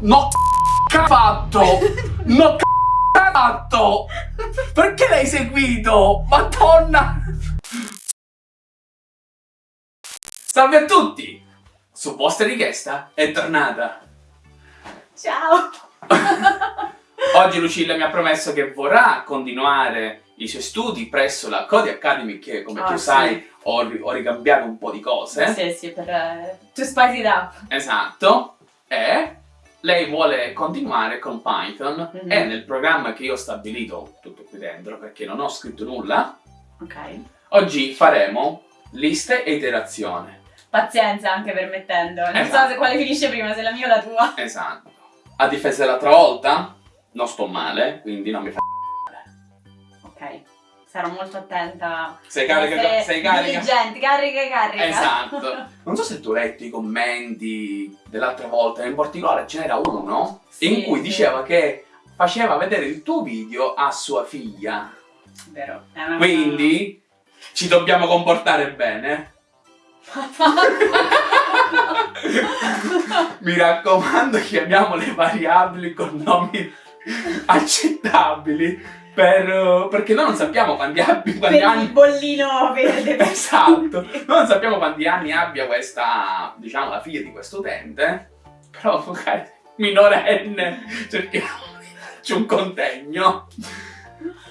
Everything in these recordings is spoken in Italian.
No c***o fatto! No c***o fatto! Perché l'hai seguito? Madonna! Salve a tutti! Su vostra richiesta è tornata. Ciao! Oggi Lucilla mi ha promesso che vorrà continuare i suoi studi presso la Cody Academy che come Ah, tu sì. sai ho, ho ricambiato un po' di cose. Sì, sì, per... eh, to spice it up. Esatto. E lei vuole continuare con Python Mhm. e nel programma che io ho stabilito tutto qui dentro perché non ho scritto nulla, Ok. oggi faremo liste e iterazione. Pazienza anche permettendo. Non Esatto. so se quale finisce prima, se la mia o la tua. Esatto. A difesa dell'altra volta non sto male, quindi non mi fa Ok. Sarò molto attenta. Sei carica, sei carica. Diligente, carica, carica. Esatto. Non so se tu hai letto i commenti dell'altra volta, in particolare ce n'era uno Sì, in cui sì. diceva che faceva vedere il tuo video a sua figlia. Vero. È una Quindi ci dobbiamo comportare bene. Mi raccomando, chiamiamo le variabili con nomi accettabili per, perché noi non sappiamo quanti, abbi, quanti il anni bollino verde. Esatto, noi non sappiamo quanti anni abbia questa, diciamo, la figlia di questo utente, però minorenne, cerchiamo di un contegno.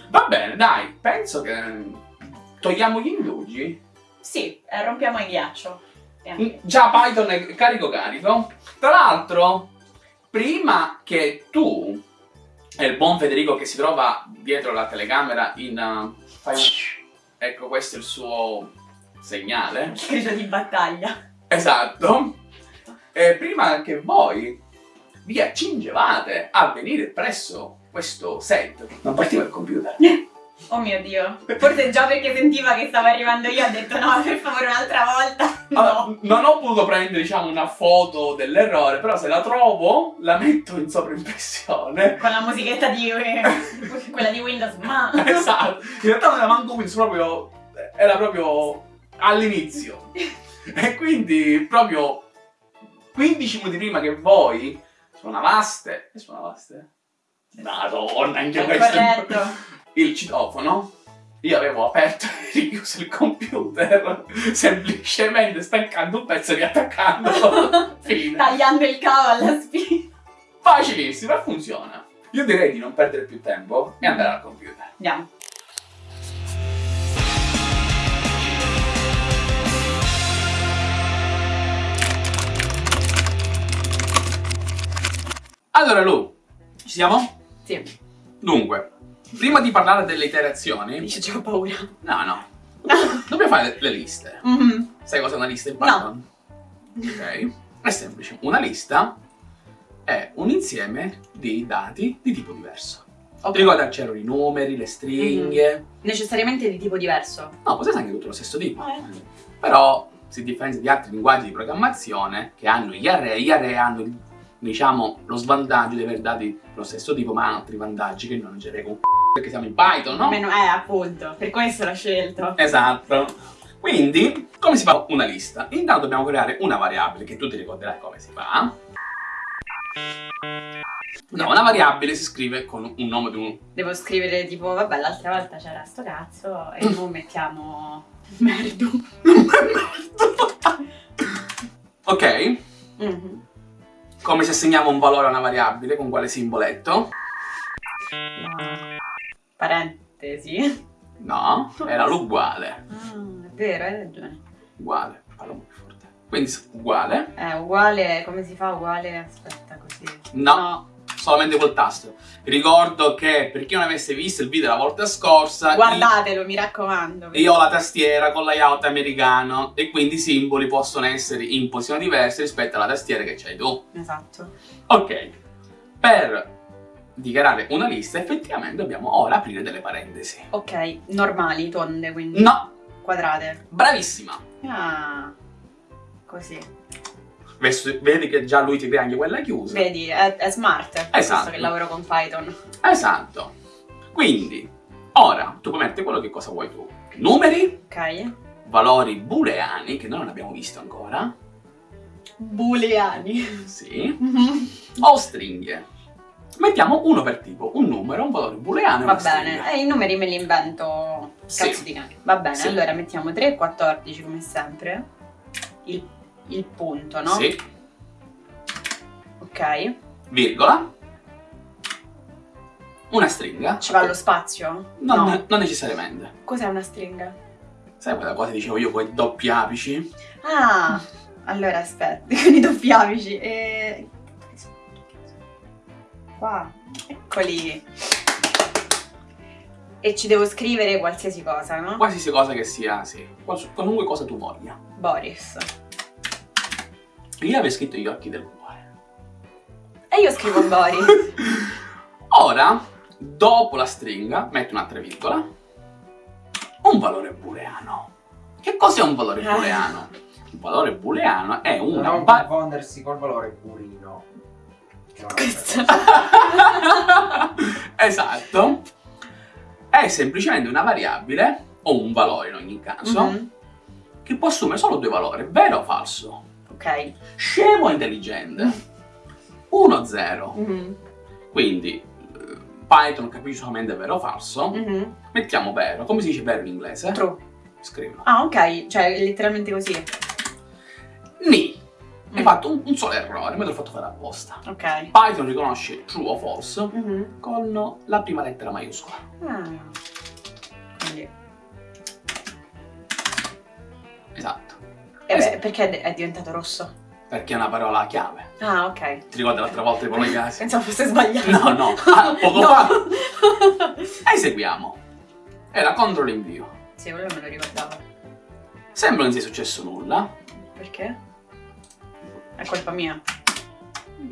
Va bene, dai, penso che togliamo gli indugi. Sì, eh, rompiamo il ghiaccio. Mm, Già Python è carico carico. Tra l'altro, prima che tu e il buon Federico che si trova dietro la telecamera in... uh, fai- Ecco, questo è il suo segnale. Grido di battaglia. Esatto. E prima che voi vi accingevate a venire presso questo set, non partiva il computer. Oh mio dio. Forse già perché sentiva che stavo arrivando io ha detto no, per favore un'altra volta. Allora, No. non ho potuto prendere, diciamo, una foto dell'errore, però se la trovo, la metto in sovraimpressione. Con la musichetta di quella di Windows, ma esatto. In realtà non era manco Windows, proprio... Era proprio all'inizio. E quindi, proprio 15 minuti prima che voi suonavaste... Che suonavaste? Madonna, anche questo... corretto. Il citofono, io avevo aperto e richiuso il computer, semplicemente staccando un pezzo e riattaccando. Fine. Tagliando il cavo alla spina. Facilissimo funziona. Io direi di non perdere più tempo e andare al computer. Andiamo. Allora Lu, ci siamo? Sì. Dunque, prima di parlare delle iterazioni, Dice già ho paura. no no, dobbiamo fare le, liste. Mhm. Sai cosa è una lista in No. Python? Ok, è semplice. Una lista è un insieme di dati di tipo diverso. Ok. Ti ricordi c'erano i numeri, le stringhe? Necessariamente di tipo diverso. No, può essere anche tutto lo stesso tipo. Ah, Però si differenzia di altri linguaggi di programmazione che hanno gli array. Gli array hanno, diciamo, lo svantaggio di aver dati lo stesso tipo, ma hanno altri vantaggi che non c'erano con c***o, perché siamo in Python, no? Meno, eh, appunto. Per questo l'ho scelto. Esatto. Quindi, come si fa una lista? Intanto dobbiamo creare una variabile che tu ti ricorderai come si fa. No, una variabile si scrive con un nome di un... Devo scrivere tipo, vabbè, l'altra volta c'era sto cazzo e ora mettiamo merdo. Ok? Mhm. Come se assegniamo un valore a una variabile, con quale simboletto? No. Parentesi. No, era l'uguale. Ah, è vero, hai ragione. Uguale, parlo più forte. Quindi uguale, È uguale, come si fa uguale? Aspetta così. No. solamente col tasto. Ricordo che per chi non avesse visto il video la volta scorsa, Guardatelo, mi raccomando. io ho la tastiera con layout americano e quindi i simboli possono essere in posizioni diverse rispetto alla tastiera che c'hai tu. Esatto. Ok, per dichiarare una lista effettivamente dobbiamo ora aprire delle parentesi. Ok, normali, tonde, quindi. No, Quadrate. bravissima. Ah, così. Vedi che già lui ti crea anche quella chiusa. Vedi, è, è smart. Esatto. questo che lavoro con Python. Esatto. Quindi, ora tu puoi mettere quello che cosa vuoi tu. Numeri, Ok. valori booleani, che noi non abbiamo visto ancora. Booleani. Sì. O stringhe. Mettiamo uno per tipo, un numero, un valore booleano Va bene, e i numeri me li invento Sì. cazzo di cane. Va bene, Sì. allora mettiamo 3 e 14 come sempre. Il, il punto, no? Sì. Ok. Virgola. Una stringa. Ci va lo spazio? Non, no. non necessariamente. Cos'è una stringa? Sai quella cosa che dicevo io con i doppi apici? Ah, allora aspetta, con i doppi apici. E... Qua, eccoli. E ci devo scrivere qualsiasi cosa, no? Qualsiasi cosa che sia, sì. Qualunque cosa tu voglia. Boris. Io avevo scritto gli occhi del cuore. E io scrivo Boris. Ora, dopo la stringa, metto un'altra virgola. Un valore booleano. Che cos'è un valore Ah. booleano? Un valore booleano è una Non confondersi col valore purino. Cosa. esatto. È semplicemente una variabile, o un valore in ogni caso, Mhm, che può assumere solo due valori, vero o falso. Ok. Scemo o intelligente? 1, 0. Mhm, Quindi eh, Python capisce solamente vero o falso. mhm. Mettiamo vero. Come si dice vero in inglese? True. Scrivilo. Ah, ok, cioè letteralmente così. Hai Mm. fatto un, un solo errore, ma te l'ho fatto fare apposta. Ok. Python riconosce true o false Mhm. con la prima lettera maiuscola. Ah. Quindi. Esatto. E Eh, beh, perché è- diventato rosso? Perché è una parola chiave. Ah, ok. Ti ricordi l'altra volta i collegati? Pensavo fosse sbagliato. No, no. Ah, poco No. fa. Eseguiamo. Era contro l'invio. sì, quello me lo ricordavo. Sembra non sia successo nulla. Perché? È colpa mia.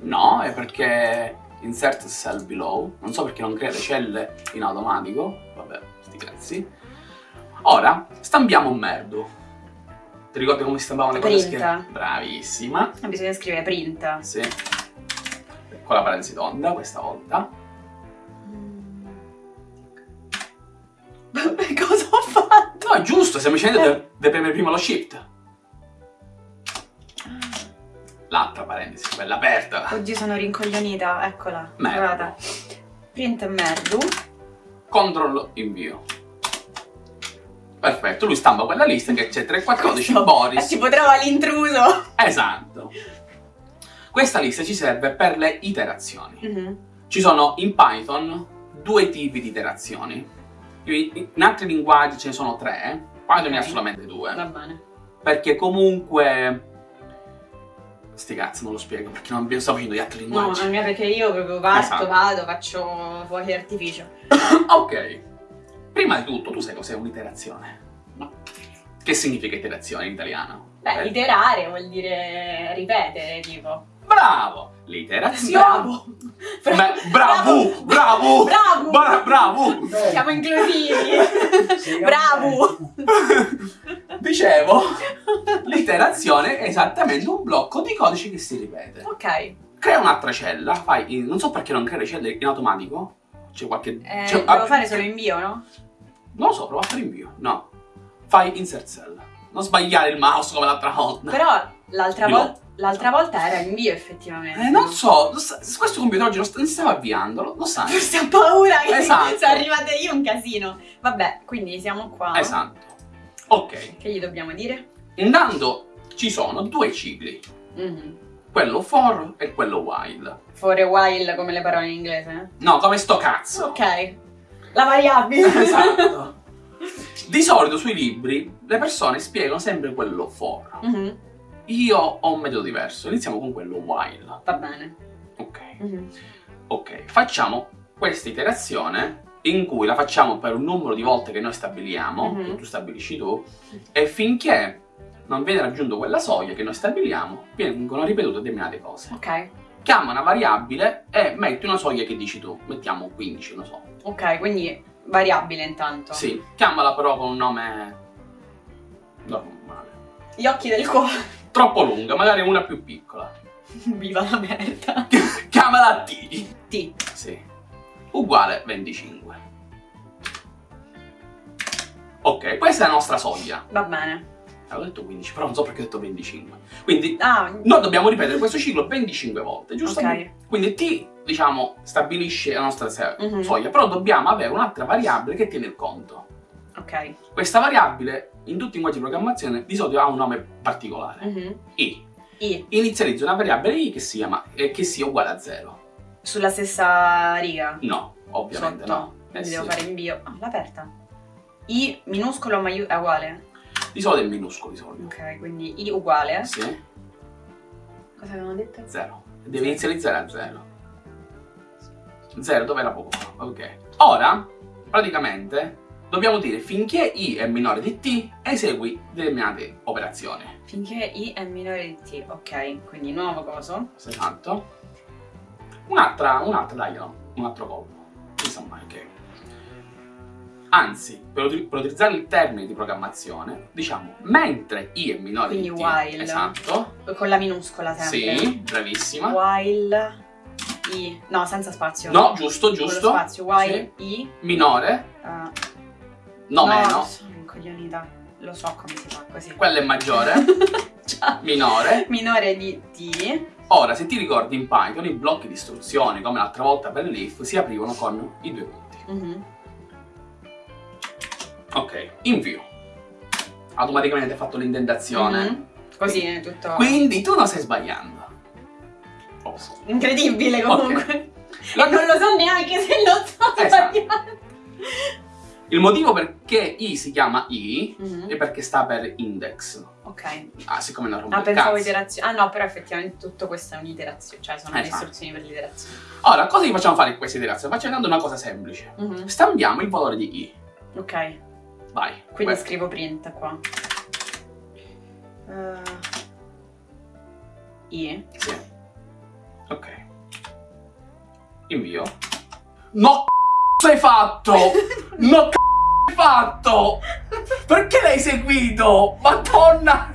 No, è perché insert cell below. Non so perché non crea le celle in automatico. Vabbè, sti cazzi. Ora, stampiamo un merdo. Ti ricordi come si stampavano le cose? Che... Bravissima. Ah, Bisogna scrivere print. Sì. Con la parentesi tonda questa volta. Cosa ho fatto? No, è giusto, semplicemente deve, deve premere prima lo shift. L'altra parentesi, quella aperta. Oggi sono rincoglionita, eccola. Merda. Guarda. Print merdu. Control invio. Perfetto, lui stampa quella lista che c'è 314 Questo- Boris. Tipo trova l'intruso. Esatto. Questa lista ci serve per le iterazioni. Mhm. Ci sono in Python due tipi di iterazioni. In altri linguaggi ce ne sono tre, Python ne ha solamente due. Va bene. Perché comunque... Sti cazzi, non lo spiego perché non sto facendo gli altri No, linguaggi. non è perché io proprio parto, Esatto. vado, faccio fuochi d'artificio. ok. Prima di tutto, tu sai cos'è un'iterazione? No. Che significa iterazione in italiano? Beh, Eh, iterare vuol dire ripetere, tipo. Bravo! L'iterazione... Bravo! Beh, bravo! Bravo! Bravo! Bra- bravo! Siamo inclusivi! Bravo! Dicevo, l'iterazione è esattamente un blocco di codice che si ripete. ok. Crea un'altra cella, fai in- non so perché non crea le celle in automatico. C'è qualche. Eh, c'è- devo ah, fare solo invio, no? Non lo so, prova a fare invio. No. Fai insert cell. Non sbagliare il mouse come l'altra volta. Però l'altra, Di no. vol- l'altra volta era invio effettivamente. Eh, non so, sa- questo computer oggi non, si stava avviando, lo, lo sai. Forse ho paura che Esatto. sono arrivata io un casino. Vabbè, quindi siamo qua. Esatto. Ok. Che gli dobbiamo dire? Intanto ci sono due cicli. Mhm. Quello for e quello while. For a while come le parole in inglese. No, come sto cazzo. Ok. La variabile. Esatto. Di solito sui libri le persone spiegano sempre quello for. Mhm. Io ho un metodo diverso, iniziamo con quello while. Va bene. Ok. Mhm. Ok, facciamo questa iterazione in cui la facciamo per un numero di volte che noi stabiliamo, Mhm. che tu stabilisci tu, e finché non viene raggiunto quella soglia che noi stabiliamo, vengono ripetute determinate cose. Ok. Chiama una variabile e metti una soglia che dici tu, mettiamo 15, non so. Ok, quindi variabile intanto. Sì, chiamala però con un nome normale. Gli occhi del cuore. Troppo lunga, magari una più piccola. Viva la merda. Chiamala T. T. Sì. Uguale 25. Ok, questa è la nostra soglia. Va bene. Avevo detto 15, però non so perché ho detto 25. Quindi Ah, noi dobbiamo ripetere questo ciclo 25 volte, giusto? ok. Quindi T, diciamo, stabilisce la nostra Mhm. soglia, però dobbiamo avere un'altra variabile che tiene il conto. Ok. Questa variabile, in tutti i linguaggi di programmazione, di solito ha un nome particolare. Mhm. I. I. Inizializzo una variabile I che si chiama, eh, che sia uguale a 0. Sulla stessa riga. No, ovviamente Sotto. no. Eh Quindi sì. devo fare invio. Ah, l'ho aperta. I minuscolo maiuscolo è uguale. Di solito è minuscolo, di solito. Ok, quindi I uguale. Sì, Cosa avevamo detto? 0. Devi inizializzare a 0. 0 dove era poco. Ok. Ora, praticamente, dobbiamo dire finché I è minore di T, esegui determinate operazioni. Finché I è minore di T. Ok, quindi nuovo coso. Esatto. Un'altra, un'altra, dai, no, un altro colpo. Insomma, ok. Anzi, per, uti- per utilizzare il termine di programmazione, diciamo, mentre i è minore Quindi di t, while. esatto, Con la minuscola sempre. sì, bravissima. While I. No, senza spazio. No, giusto, Con giusto. spazio. While I. Minore, eh, no, meno, sono incoglionita. Lo so come si fa così. quello è maggiore, minore. Minore di T. Ora, se ti ricordi in Python, i blocchi di istruzioni, come l'altra volta per l'if, si aprivano con i due punti. Mhm. Ok, invio. Automaticamente hai fatto l'indentazione. Mhm. Così è tutto. Quindi tu non stai sbagliando. Oh. Incredibile comunque. La- E non lo so neanche se lo so Esatto. sbagliando. Il motivo perché i si chiama i Mhm. è perché sta per index. Ok. Ah, siccome non rompe Ah, pensavo iterazione. Ah no, però effettivamente tutto questo è un'iterazione. Cioè sono le Esatto. istruzioni per l'iterazione. Ora, cosa gli facciamo fare in questa iterazione? Facciamo una cosa semplice. Mhm. Stampiamo il valore di i. Ok. Vai. Quindi Questo. scrivo print qua. Eh, I. Sì. Ok. Invio. No, c***o hai fatto? No, c***o hai fatto? Perché l'hai seguito? Madonna!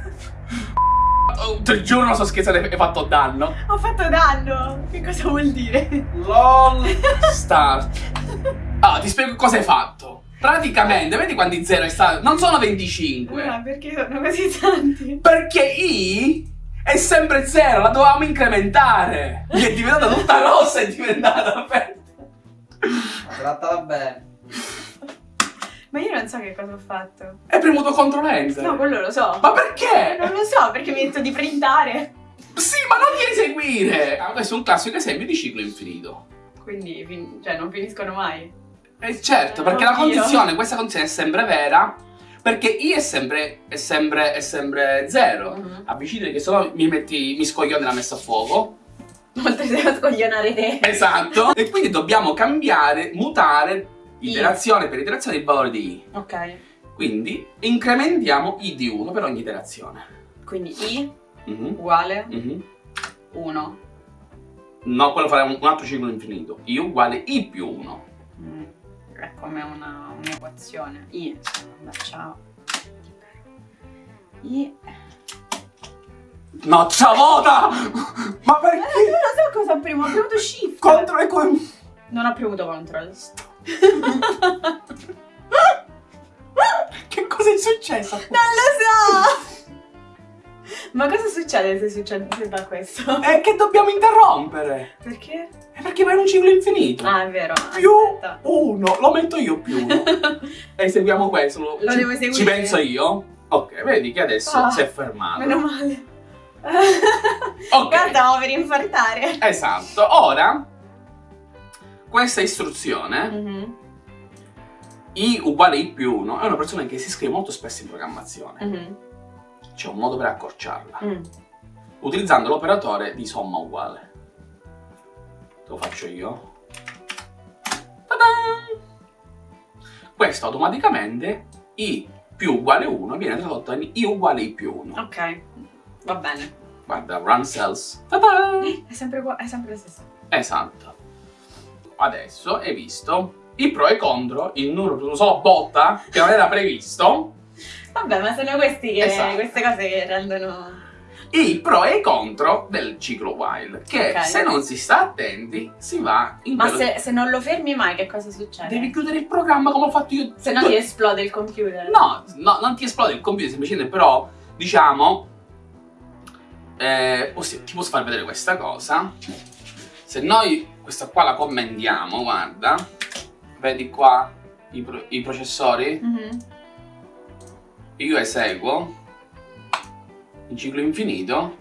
Oh, te giuro, non sto scherzando, hai fatto danno. Ho fatto danno! Che cosa vuol dire? LOL Start. Ah, ti spiego cosa hai fatto. Praticamente, vedi quanti zero è stato? Non sono 25. Ah, perché sono così tanti? Perché I è sempre zero, la dovevamo incrementare. Mi è diventata tutta rossa, è diventata aperta. Trattala bene. Ma io non so che cosa ho fatto. Hai premuto CTRL Enter. No, quello lo so. Ma perché? Non lo so, perché mi detto di printare. Sì, ma non ti eseguire. Ah, questo è un classico esempio di ciclo infinito. Quindi, cioè, non finiscono mai. Eh certo, perché la Oddio. condizione, questa condizione è sempre vera, perché I è sempre, è sempre, è sempre zero. Mhm. Avvicini che sennò mi metti, mi scoglione la messa a fuoco. Oltre a scoglionare te. Esatto. e quindi dobbiamo cambiare, mutare iterazione per iterazione il valore di I. Ok. Quindi incrementiamo I di 1 per ogni iterazione. Quindi I Mhm, uguale mhm. 1. No, quello farà un, un altro ciclo infinito. I uguale I più 1. È come una- un'equazione. I. Vabbè, ciao. I. No, ciavota! Ma Eh, perché? non lo so cosa ho premuto. Ho premuto shift. Contro e con... Non ho premuto control. Che cosa è successo? Non lo so! Ma cosa succede se succede se fa questo? È che dobbiamo interrompere. Perché? È perché vai in un ciclo infinito. Ah, è vero. Più Aspetta. 1. Lo metto io più 1. e eseguiamo questo. Lo, Lo ci, devo eseguire? Ci penso io. Ok, vedi che adesso Ah, si è fermato. Meno male. Ok. Guarda, stavo per infartare. Esatto. Ora, questa istruzione, Mhm, i uguale i più 1, è una persona che si scrive molto spesso in programmazione. mhm, C'è un modo per accorciarla. mm. Utilizzando l'operatore di somma uguale. Lo faccio io. Questo automaticamente i più uguale 1 viene tradotto in i uguale i più 1. Ok, va bene. Guarda, run cells. È sempre, è sempre lo stesso. Esatto. Adesso hai visto i pro e contro, il numero solo botta che non era previsto, Vabbè, ma sono questi che, Esatto. queste cose che rendono... i pro e i contro del ciclo while, che Ok. se non si sta attenti si va in Ma se, se non lo fermi mai, che cosa succede? Devi chiudere il programma come ho fatto io. Se no ti esplode il computer. No, no, non ti esplode il computer, semplicemente però diciamo, eh, possi- ti posso far vedere questa cosa. Se noi questa qua la commentiamo, guarda, vedi qua i, pro- i processori, Mhm. Io eseguo il ciclo infinito,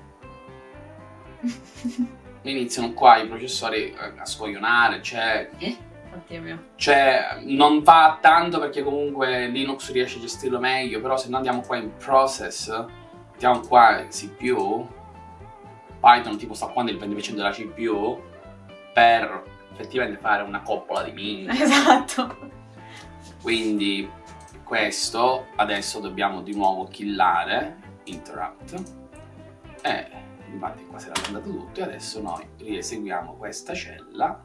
iniziano qua i processori a scoglionare, cioè mio. Cioè, non va tanto perché comunque Linux riesce a gestirlo meglio, però se noi andiamo qua in process, mettiamo qua CPU, Python tipo sta qua nel 20% della CPU, per effettivamente fare una coppola di min. Esatto. Quindi questo adesso dobbiamo di nuovo killare, interrupt, e infatti qua si era andato tutto e adesso noi rieseguiamo questa cella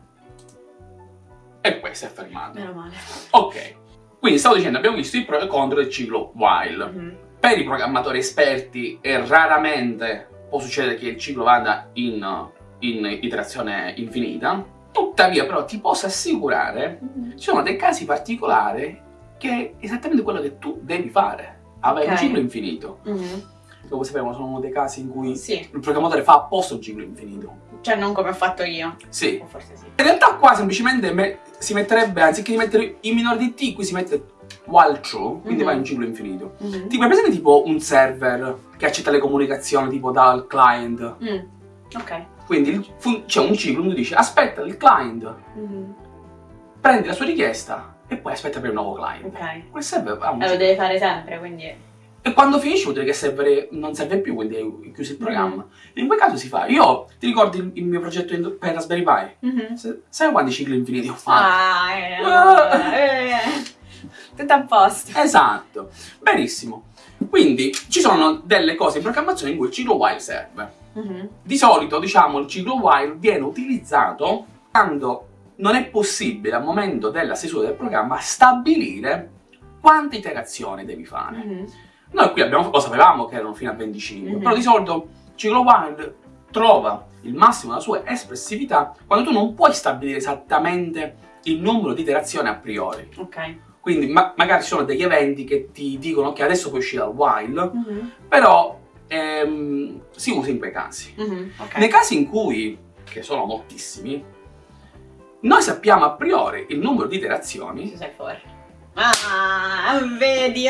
e questo è fermato. Meno male. Ok, quindi stavo dicendo, abbiamo visto i pro e contro del ciclo while. Mhm. Per i programmatori esperti e raramente può succedere che il ciclo vada in, in iterazione infinita, tuttavia però ti posso assicurare, Mhm. ci sono dei casi particolari che è esattamente quello che tu devi fare, avere un Ok. ciclo infinito. Mhm. Come sappiamo sono dei casi in cui Sì, il programmatore fa apposta un ciclo infinito. cioè non come ho fatto io. Sì, O forse sì. In realtà qua semplicemente me- si metterebbe, anziché di mettere i minori di t, qui si mette while true, quindi Mhm. va in un ciclo infinito. Mhm. Tipo, è presente tipo un server che accetta le comunicazioni tipo dal client? Mm. Ok. Quindi c'è un ciclo, uno dice aspetta il client, Mhm. prendi la sua richiesta e poi aspetta per il nuovo client. Ok. Quel server ha un E lo deve fare sempre, quindi... E quando finisce vuol dire che il server non serve più, quindi hai chiuso il programma. In quel caso si fa. Io, ti ricordi il, il mio progetto per Raspberry Pi? Mhm. Se- Sai quanti cicli infiniti ho fatto? Ah, eh, allora, eh. Tutto a posto. Esatto, benissimo. Quindi ci sono delle cose in programmazione in cui il ciclo while serve. Mhm. Di solito, diciamo, il ciclo while viene utilizzato quando non è possibile al momento della stesura del programma stabilire quante iterazioni devi fare. Mhm. Noi qui abbiamo, lo sapevamo che erano fino a 25, Mhm. però di solito il ciclo while trova il massimo della sua espressività quando tu non puoi stabilire esattamente il numero di iterazioni a priori. Ok. Quindi ma- magari ci sono degli eventi che ti dicono che adesso puoi uscire dal while, Mhm. però ehm, si usa in quei casi. Mhm. Ok. Nei casi in cui, che sono moltissimi, noi sappiamo a priori il numero di iterazioni, Ci sei fuori. Ah, vedi.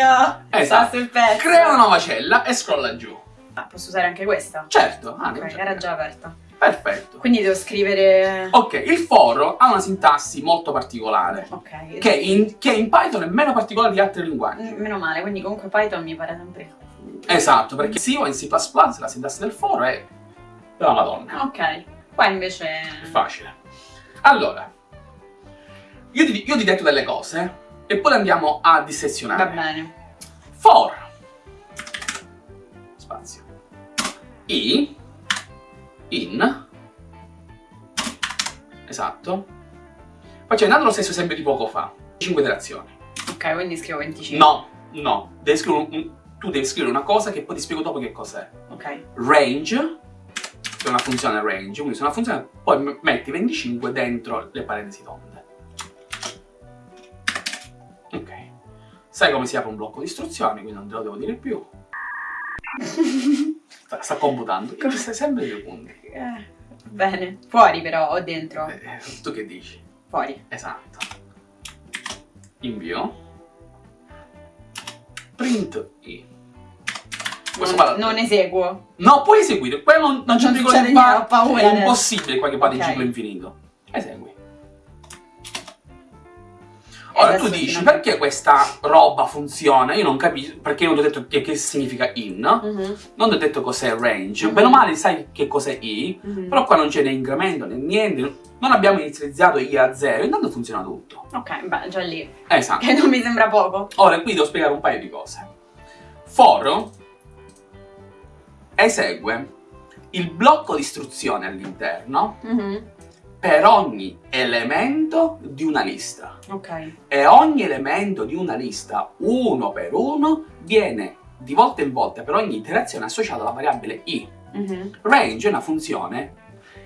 Esatto. Sul pezzo. crea una nuova cella e scrolla giù. Ah, posso usare anche questa? Certo, ah, Ok, già- era già aperta. Perfetto. Quindi devo scrivere... Ok, il for ha una sintassi molto particolare, Ok. che in, che in Python è meno particolare di altri linguaggi. Mm, Meno male, quindi comunque Python mi pare sempre... Esatto, perché sì, o in C++ la sintassi del for è della madonna. Ok. Qua invece... È facile. Allora, io ti, io ti detto delle cose e poi le andiamo a Va dissezionare. bene. For. Spazio. I. In. Esatto. Facendo lo stesso esempio di poco fa. 5 iterazioni Ok, quindi scrivo 25. no no. Devi scrivere un- tu devi scrivere una cosa che poi ti spiego dopo che cos'è. Ok. range che è una funzione range quindi se una funzione poi metti 25 dentro le parentesi tonde ok sai come si apre un blocco di istruzioni quindi non te lo devo dire più sta, sta computando io stai sempre due punti Eh, bene. Fuori però, o dentro? Eh, tu che dici? Fuori. esatto invio print i questo Non, non eseguo. No, puoi eseguire, quello non, non c'è pericolo succede di ho paura è impossibile qua che vada in Ok. ciclo infinito. Esegui. Ora tu dici, finalmente- perché questa roba funziona? Io non capisco, perché non ti ho detto che, che significa in, Mhm, non ti ho detto cos'è range, Mhm. bene o male sai che cos'è i, mhm. però qua non c'è né incremento né niente, non abbiamo inizializzato i a zero, intanto funziona tutto. Ok, beh, già lì. Esatto. Che non mi sembra poco. Ora qui devo spiegare un paio di cose. For esegue il blocco di istruzione all'interno Mhm, per ogni elemento di una lista. Ok. E ogni elemento di una lista, uno per uno, viene di volta in volta per ogni iterazione associato alla variabile i. Mhm, Range è una funzione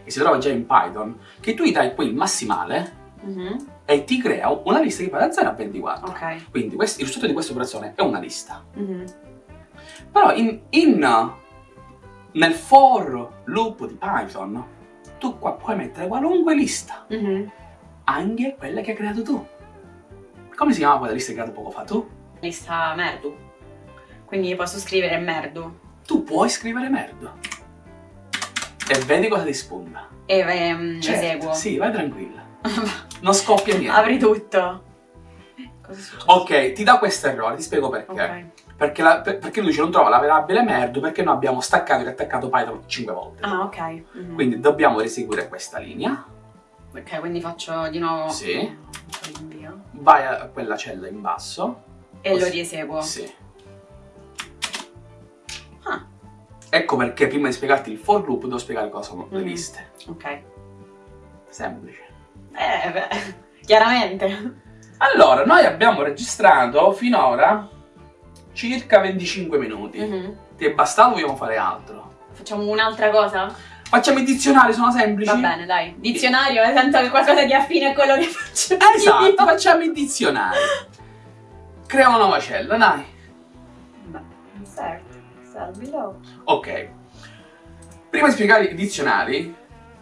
che si trova già in Python, che tu gli dai poi il massimale mhm, e ti crea una lista che va da 0 a 24. Ok. Quindi questo- il risultato di questa operazione è una lista. mhm, Però in, in- nel for loop di Python tu qua puoi mettere qualunque lista, Mhm. anche quella che hai creato tu. Come si chiama quella lista che hai creato poco fa tu? Lista merdu. Quindi posso scrivere merdu. Tu puoi scrivere merda. E vedi cosa ti spunta. E ehm, Certo, eseguo. Sì, vai tranquilla. Non scoppia niente. Apri tutto. Ok, ti dà questo errore, ti spiego perché. Ok. Perché, la- per- perché lui dice non trova la variabile merdo perché noi abbiamo staccato e riattaccato Python 5 volte. Ah, ok. Mhm. Quindi dobbiamo riseguire questa linea. Ok, quindi faccio di nuovo. Sì. Vai a quella cella in basso. E lo rieseguo. Sì. Ah, Ecco perché prima di spiegarti il for loop devo spiegare cosa sono le Mhm. liste. ok. Semplice. Eh, beh, chiaramente. Allora, noi abbiamo registrato finora circa 25 minuti. Mhm. Ti è bastato vogliamo fare altro? Facciamo un'altra cosa? Facciamo i dizionari, sono semplici? Va bene, dai. Dizionario, eh, tanto che qualcosa di affine a quello che faccio Esatto, io. facciamo i dizionari. Crea una nuova cella, dai. Beh, cell below. Ok. Prima di spiegare i dizionari,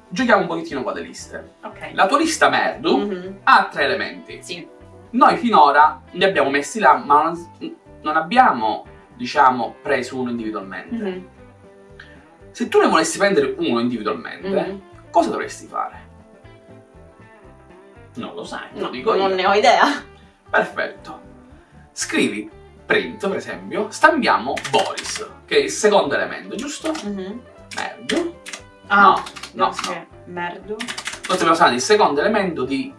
giochiamo un pochettino con le liste. Ok. La tua lista merdu Mhm. ha tre elementi. Sì. Noi finora li abbiamo messi là, ma non, non abbiamo, diciamo, preso uno individualmente. Mhm. Se tu ne volessi prendere uno individualmente, Mhm. cosa dovresti fare? Non lo sai, lo No, dico non io. ne ho idea. Perfetto. Scrivi print, per esempio, stampiamo Boris, che è il secondo elemento, giusto? Mhm. Merdo. Ah, No, no, ok. Merdo. Noi stiamo usando il secondo elemento di...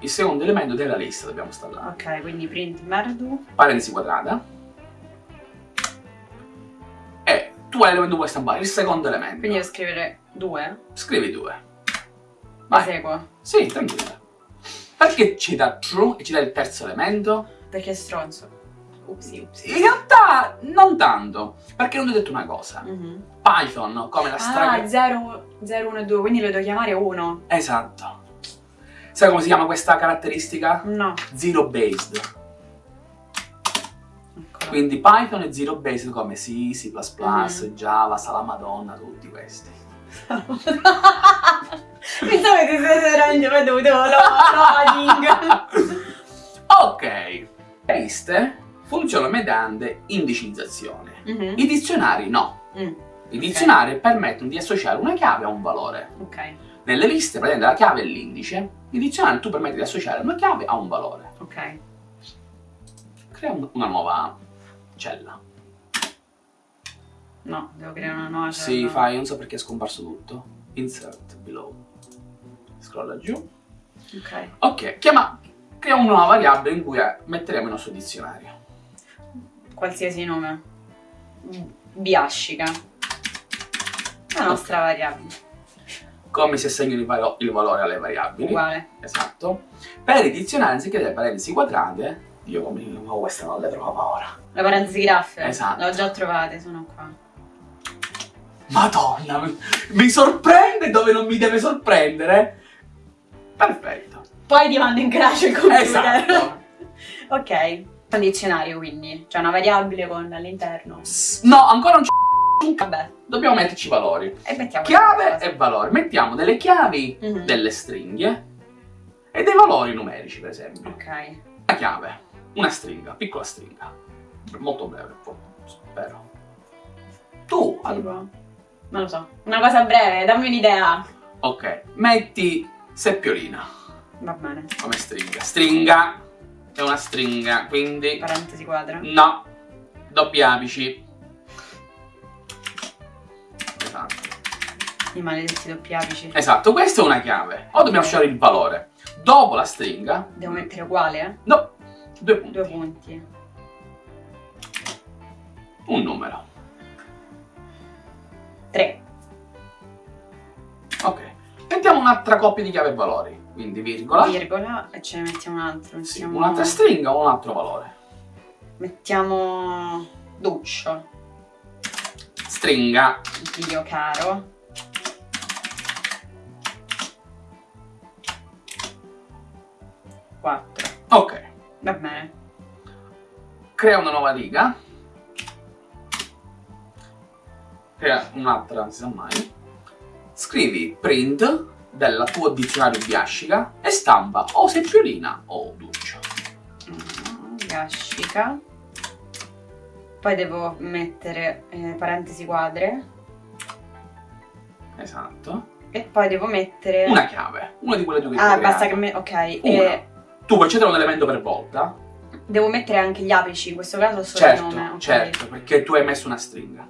Il secondo elemento della lista dobbiamo installare. Ok, quindi print merdu. Parentesi quadrata. E tu hai l'elemento vuoi stampare, il secondo elemento. Quindi devo scrivere due. Scrivi due. Vai. Eseguo. Sì, tranquilla. Perché ci dà true e ci dà il terzo elemento? Perché è stronzo. Upsi, upsi. In realtà non tanto, perché non ti ho detto una cosa. Mhm. Python, come la straga... Ah, 0, 0, 1 e 2, quindi lo devo chiamare 1. Esatto. Sai come si chiama questa caratteristica? No. Zero based. Eccolo. Quindi Python è zero based come C, C++, Mhm. Java, Sala Madonna, tutti questi. Pensavo che ti stesse veramente veduto lo loading. ok. Liste funzionano mediante indicizzazione. Mhm. I dizionari no. Mm, I dizionari permettono di associare una chiave a un valore. Ok, Nelle liste, praticamente la chiave è l'indice. I dizionari tu permetti di associare una chiave a un valore. ok. Crea un- una nuova cella. No, devo creare una nuova Sì, cella. fai, non so perché è scomparso tutto. Insert below. Scrolla giù. Ok. Ok, chiama, crea una nuova variabile in cui metteremo il nostro dizionario. Qualsiasi nome. Biascica. La nostra variabile. Come si assegna il, valo- il valore alle variabili. Uguale. Esatto. Per i dizionari, anziché delle parentesi quadrate, io come oh, questa non le trovavo ora. La parentesi graffe. Esatto. L'ho già trovate, sono qua. Madonna, mi, mi sorprende dove non mi deve sorprendere. Perfetto. Poi ti mando in crash il computer. Esatto. ok. Un dizionario quindi. C'è una variabile con all'interno. No, ancora non c'è. Vabbè. Dobbiamo metterci i valori. E mettiamo Chiave e valori. Mettiamo delle chiavi, Mhm. delle stringhe e dei valori numerici, per esempio. Ok. Una chiave, una stringa, piccola stringa. Molto breve, spero. Tu, allora, Tipo. Non lo so. Una cosa breve, dammi un'idea. ok, metti seppiolina Va bene. come stringa. Stringa è una stringa, quindi Parentesi quadra. no, doppi apici. I maledetti doppi apici. Esatto, questa è una chiave. Ora dobbiamo lasciare il valore. Dopo la stringa, Devo mettere uguale, eh? no, due punti, Due punti. un numero. Tre. Ok. Mettiamo un'altra coppia di chiave e valori. Quindi virgola. Virgola e ce ne mettiamo un altro. Sì, un'altra stringa o un altro valore. Mettiamo Duccio. Stringa. Dio caro. Quattro. Ok. Va bene. Crea una nuova riga. crea un'altra, non si sa mai. Scrivi print del tuo dizionario biascica e stampa o seppiolina o duccia. Biascica. Poi devo mettere eh, parentesi quadre. Esatto. E poi devo mettere... Una chiave, una di quelle due che Ah, basta creato. che me... Ok. Una. E Tu puoi cedere un elemento per volta. devo mettere anche gli apici, in questo caso solo il Certo, nome. ok. certo, perché tu hai messo una stringa.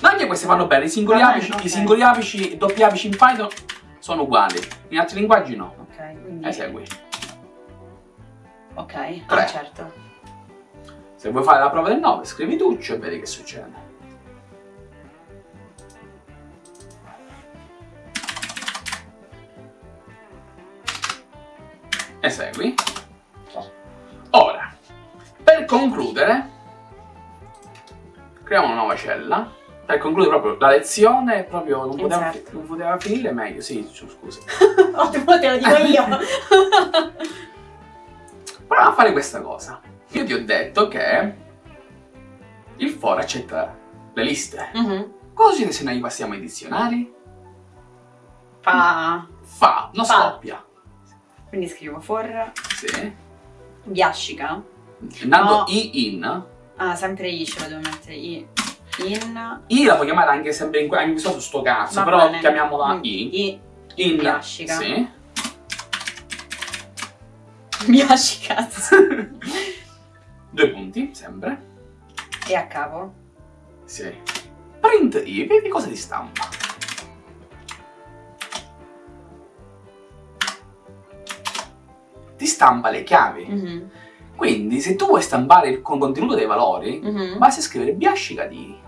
Ma anche queste vanno bene, i singoli, Va bene, apici, ok. i singoli apici, doppi apici in Python sono uguali. In altri linguaggi no. Ok, quindi... Esegui. Ok, Tre. ah, certo. Se vuoi fare la prova del 9, scrivi Duccio e vedi che succede. Esegui. Ora, per concludere, creiamo una nuova cella. Per concludere proprio la lezione, proprio non poteva, Insert. non poteva finire meglio. Sì, scusa. Ottimo, te lo dico io. Proviamo a fare questa cosa. Io ti ho detto che il for accetta le liste. Mhm. Cosa succede se noi passiamo ai dizionari? Fa... Fa, non Fa. scoppia. Quindi scrivo for... Sì. Biascica. Andando No. i in. Ah, sempre i ce lo devo mettere. I. In. I la puoi chiamare anche sempre in, in questo sto cazzo, Va però bene. chiamiamola Mm, i. I. In. Biascica. Sì. Biascica. Due punti, sempre. e a capo. Sì. Print i, vedi cosa ti stampa. Ti stampa le chiavi. Mhm. Quindi, se tu vuoi stampare il con- contenuto dei valori, Mhm. basta scrivere biascica di i.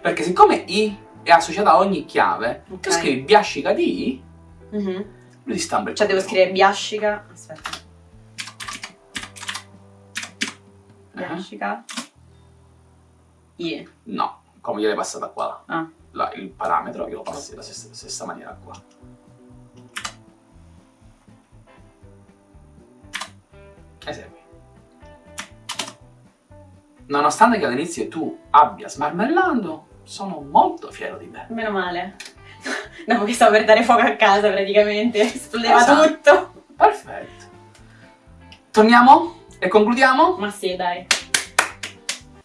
Perché siccome i è associata a ogni chiave, Ok. tu scrivi biascica di i, Mhm. lui ti stampa il Cioè devo scrivere biascica. Aspetta. Eh? Biascica. I. No, come gliel'hai passata qua. Ah. La- il parametro io lo passi alla stessa, stessa maniera qua. Esegui. Nonostante che all'inizio tu abbia smarmellando, sono molto fiero di te. Meno male. Dopo che stavo per dare fuoco a casa praticamente. Esplodeva Esatto. tutto. Perfetto. Torniamo e concludiamo? Ma sì, dai.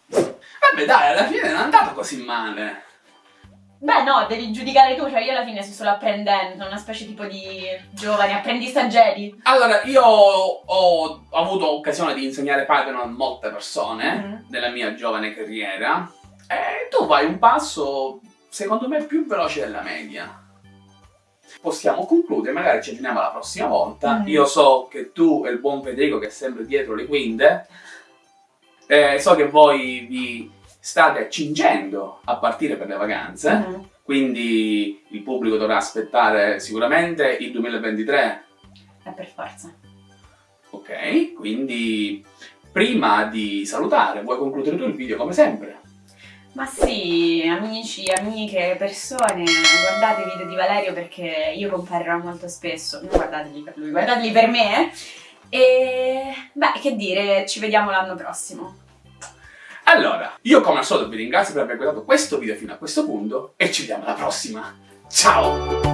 Vabbè dai, alla fine non è andato così male. Beh no, devi giudicare tu, cioè io alla fine sto solo apprendendo, una specie tipo di giovani apprendisti stagieri. Allora, io ho avuto occasione di insegnare Python a molte persone Mhm. nella mia giovane carriera e tu vai un passo, secondo me, più veloce della media. Possiamo concludere, magari ci aggiorniamo la prossima volta. Mhm. Io so che tu e il buon Federico, che è sempre dietro le quinte, eh, so che voi vi state accingendo a partire per le vacanze. Mhm. Quindi il pubblico dovrà aspettare sicuramente il 2023, Eh, per forza. ok? Quindi prima di salutare, vuoi concludere tu il video come sempre? Ma sì, amici, amiche, persone, guardate i video di Valerio perché io comparirò molto spesso. Non guardateli per lui, guardateli per me. E beh, che dire, ci vediamo l'anno prossimo. Allora, io come al solito vi ringrazio per aver guardato questo video fino a questo punto e ci vediamo alla prossima. Ciao!